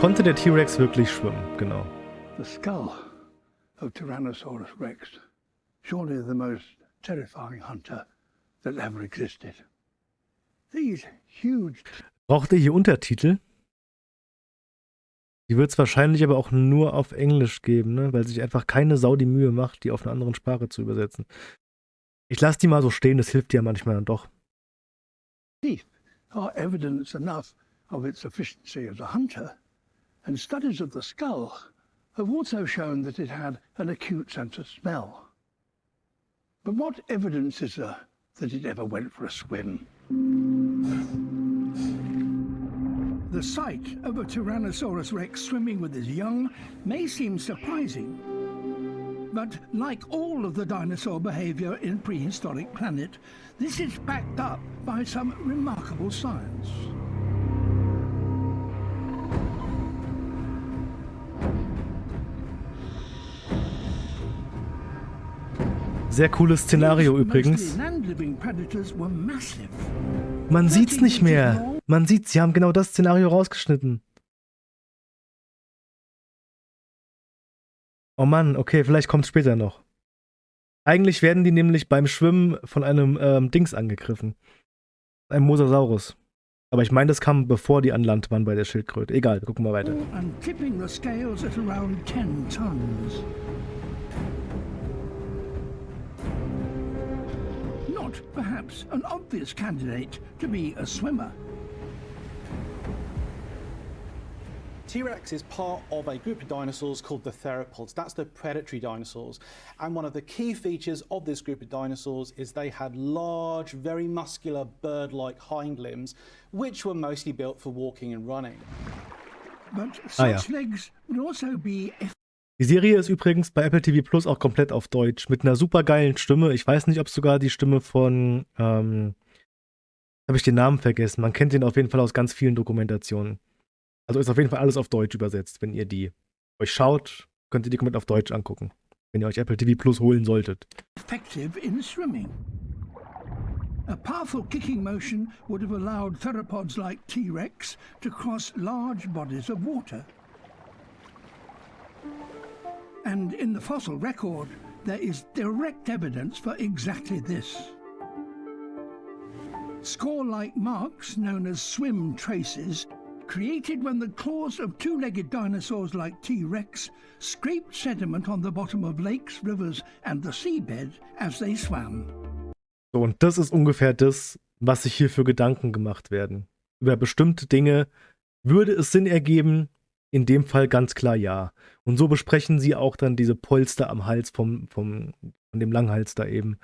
konnte der T-Rex wirklich schwimmen, genau. The skull of Tyrannosaurus rex, surely the most terrifying hunter that ever existed. These huge... Braucht ihr hier Untertitel? Die wird es wahrscheinlich aber auch nur auf Englisch geben, ne? weil sich einfach keine Sau die Mühe macht, die auf eine andere Sprache zu übersetzen. Ich lasse die mal so stehen, das hilft ja manchmal dann doch. Teeth are evidence enough of its efficiency as a hunter, and studies of the skull have also shown that it had an acute sense of smell. But what evidence is there that it ever went for a swim? The sight of a Tyrannosaurus rex swimming with his young may seem surprising. But like all of the dinosaur behavior in prehistoric planet, this is backed up by some remarkable science. Sehr cooles Szenario übrigens. Man sieht's nicht mehr. Man sieht, sie haben genau das Szenario rausgeschnitten. Oh Mann, okay, vielleicht kommt es später noch. Eigentlich werden die nämlich beim Schwimmen von einem ähm, Dings angegriffen. Einem Mosasaurus. Aber ich meine, das kam bevor die an Land waren bei der Schildkröte. Egal, gucken wir weiter. Not perhaps an obvious candidate to be a swimmer. T-Rex is part of a group of dinosaurs called the theropods. That's the predatory dinosaurs. And one of the key features of this group of dinosaurs is they had large, very muscular bird-like hind limbs, which were mostly built for walking and running. But such ah, ja. legs would also be Die Serie ist übrigens bei Apple TV Plus auch komplett auf Deutsch mit einer super geilen Stimme. Ich weiß nicht, ob sogar die Stimme von ähm, habe ich den Namen vergessen. Man kennt den auf jeden Fall aus ganz vielen Dokumentationen. Also ist auf jeden Fall alles auf Deutsch übersetzt. Wenn ihr die euch schaut, könnt ihr die komplett auf Deutsch angucken. Wenn ihr euch Apple TV Plus holen solltet. Effective in swimming. A powerful kicking motion would have allowed theropods like T-Rex to cross large bodies of water. And in the fossil record, there is direct evidence for exactly this. Score-like marks, known as swim traces, created when the claws of two-legged dinosaurs like T-Rex scraped sediment on the bottom of lakes, rivers and the seabed as they swam. So, und das ist ungefähr das, was sich hier für Gedanken gemacht werden. Über bestimmte Dinge würde es Sinn ergeben, in dem Fall ganz klar ja. Und so besprechen sie auch dann diese Polster am Hals vom, vom, von dem Langhals da eben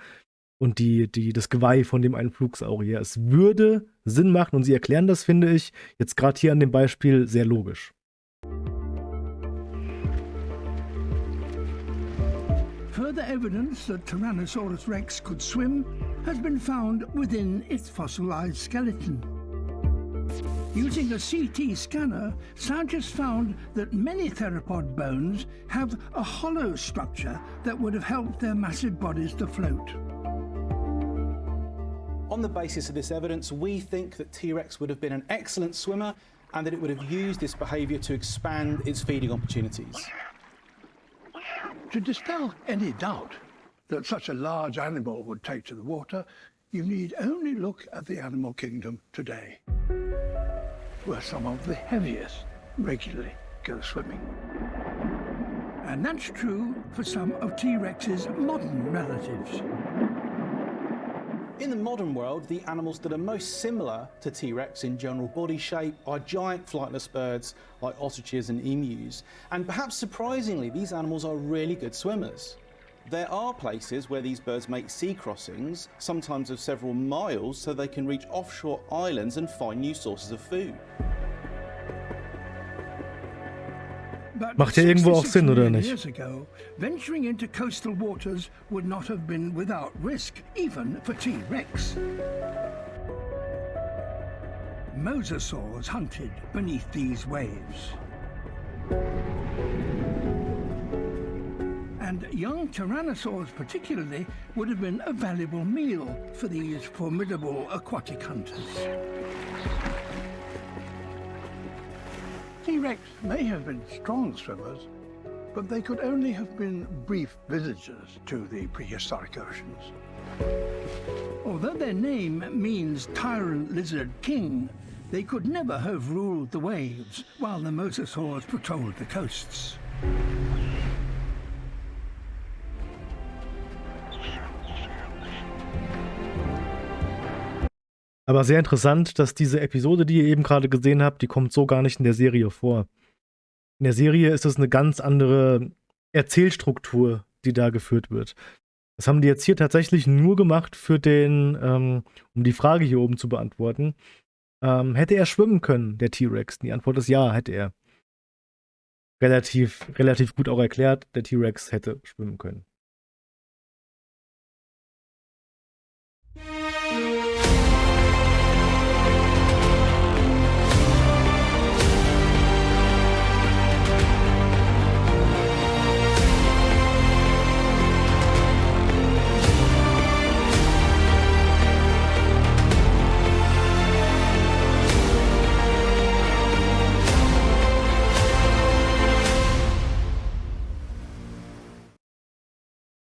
und die, die, das Geweih von dem einen Flugsaurier. Es würde Sinn machen und sie erklären das, finde ich, jetzt gerade hier an dem Beispiel sehr logisch. Further evidence that Tyrannosaurus rex could swim has been found within its fossilized skeleton. Using a CT scanner, scientists found that many theropod bones have a hollow structure that would have helped their massive bodies to float. On the basis of this evidence, we think that T-Rex would have been an excellent swimmer and that it would have used this behaviour to expand its feeding opportunities. To dispel any doubt that such a large animal would take to the water, you need only look at the animal kingdom today, where some of the heaviest regularly go swimming. And that's true for some of T-Rex's modern relatives. In the modern world, the animals that are most similar to T-Rex in general body shape are giant flightless birds like ostriches and emus. And perhaps surprisingly, these animals are really good swimmers. There are places where these birds make sea crossings, sometimes of several miles, so they can reach offshore islands and find new sources of food. Macht ja irgendwo auch Sinn, oder nicht? Ago, venturing into coastal waters would not have been without risk, even for T-Rex. Mosasaurs hunted beneath these waves. And young tyrannosaurs particularly would have been a valuable meal for these formidable aquatic hunters. T-Rex may have been strong swimmers, but they could only have been brief visitors to the prehistoric oceans. Although their name means tyrant lizard king, they could never have ruled the waves while the mosasaurs patrolled the coasts. Aber sehr interessant, dass diese Episode, die ihr eben gerade gesehen habt, die kommt so gar nicht in der Serie vor. In der Serie ist es eine ganz andere Erzählstruktur, die da geführt wird. Das haben die jetzt hier tatsächlich nur gemacht für den, ähm, um die Frage hier oben zu beantworten. Ähm, hätte er schwimmen können, der T-Rex? Die Antwort ist ja, hätte er. Relativ, relativ gut auch erklärt, der T-Rex hätte schwimmen können.